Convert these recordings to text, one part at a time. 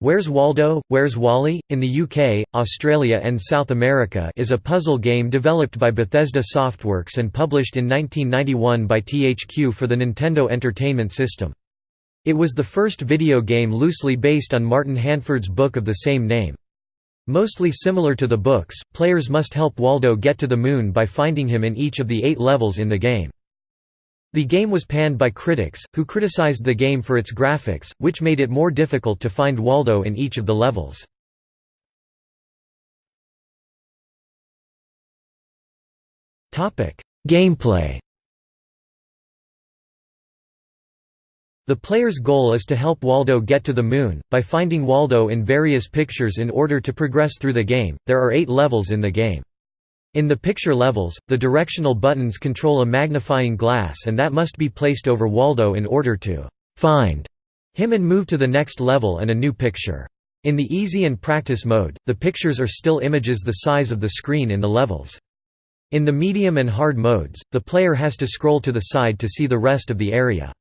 Where's Waldo, Where's Wally? in the UK, Australia and South America is a puzzle game developed by Bethesda Softworks and published in 1991 by THQ for the Nintendo Entertainment System. It was the first video game loosely based on Martin Handford's book of the same name. Mostly similar to the books, players must help Waldo get to the moon by finding him in each of the eight levels in the game. The game was panned by critics, who criticized the game for its graphics, which made it more difficult to find Waldo in each of the levels. Gameplay The player's goal is to help Waldo get to the moon, by finding Waldo in various pictures in order to progress through the game. There are eight levels in the game. In the picture levels, the directional buttons control a magnifying glass and that must be placed over Waldo in order to «find» him and move to the next level and a new picture. In the easy and practice mode, the pictures are still images the size of the screen in the levels. In the medium and hard modes, the player has to scroll to the side to see the rest of the area.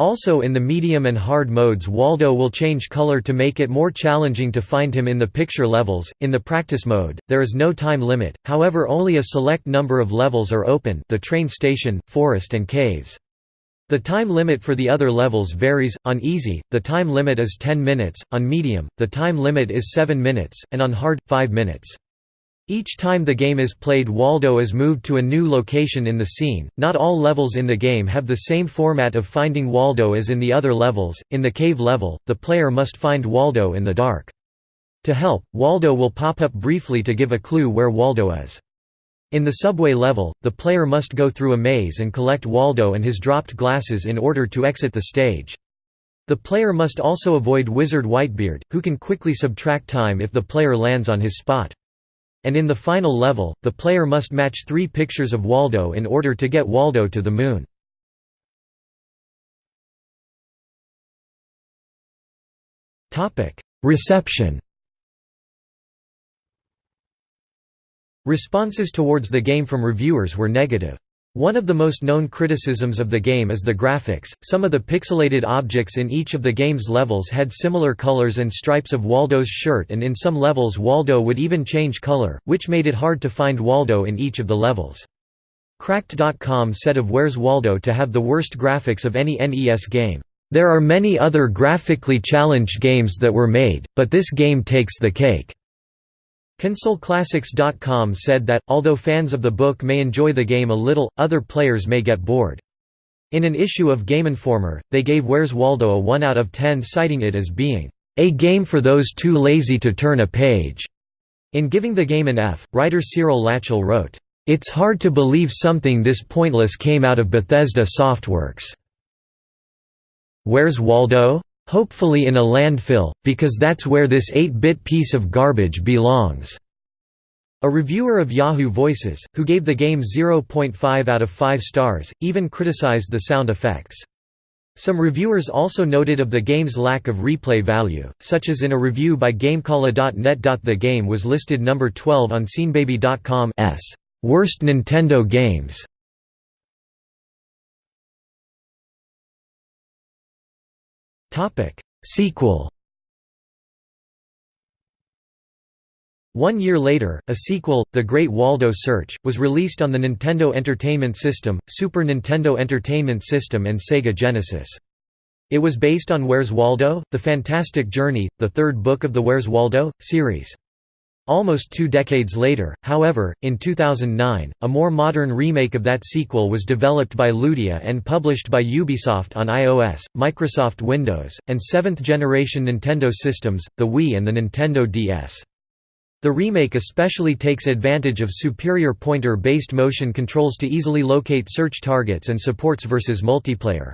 Also in the medium and hard modes Waldo will change color to make it more challenging to find him in the picture levels. In the practice mode, there is no time limit, however only a select number of levels are open the train station, forest and caves. The time limit for the other levels varies, on easy, the time limit is 10 minutes, on medium, the time limit is 7 minutes, and on hard, 5 minutes. Each time the game is played Waldo is moved to a new location in the scene. Not all levels in the game have the same format of finding Waldo as in the other levels. In the cave level, the player must find Waldo in the dark. To help, Waldo will pop up briefly to give a clue where Waldo is. In the subway level, the player must go through a maze and collect Waldo and his dropped glasses in order to exit the stage. The player must also avoid Wizard Whitebeard, who can quickly subtract time if the player lands on his spot. And in the final level, the player must match three pictures of Waldo in order to get Waldo to the moon. Reception Responses towards the game from reviewers were negative. One of the most known criticisms of the game is the graphics. Some of the pixelated objects in each of the game's levels had similar colors and stripes of Waldo's shirt, and in some levels, Waldo would even change color, which made it hard to find Waldo in each of the levels. Cracked.com said of Where's Waldo to have the worst graphics of any NES game. There are many other graphically challenged games that were made, but this game takes the cake. ConsoleClassics.com said that, although fans of the book may enjoy the game a little, other players may get bored. In an issue of Game Informer, they gave Where's Waldo a 1 out of 10 citing it as being, "...a game for those too lazy to turn a page." In giving the game an F, writer Cyril Lachel wrote, "...it's hard to believe something this pointless came out of Bethesda Softworks." Where's Waldo? Hopefully in a landfill, because that's where this 8-bit piece of garbage belongs." A reviewer of Yahoo Voices, who gave the game 0.5 out of 5 stars, even criticized the sound effects. Some reviewers also noted of the game's lack of replay value, such as in a review by GameCalla.net. The game was listed number 12 on Seanbaby.com's Worst Nintendo Games. Topic Sequel One year later, a sequel, The Great Waldo Search, was released on the Nintendo Entertainment System, Super Nintendo Entertainment System and Sega Genesis. It was based on Where's Waldo? The Fantastic Journey, the third book of the Where's Waldo? series. Almost two decades later, however, in 2009, a more modern remake of that sequel was developed by Ludia and published by Ubisoft on iOS, Microsoft Windows, and seventh-generation Nintendo systems, the Wii and the Nintendo DS. The remake especially takes advantage of superior pointer-based motion controls to easily locate search targets and supports versus multiplayer.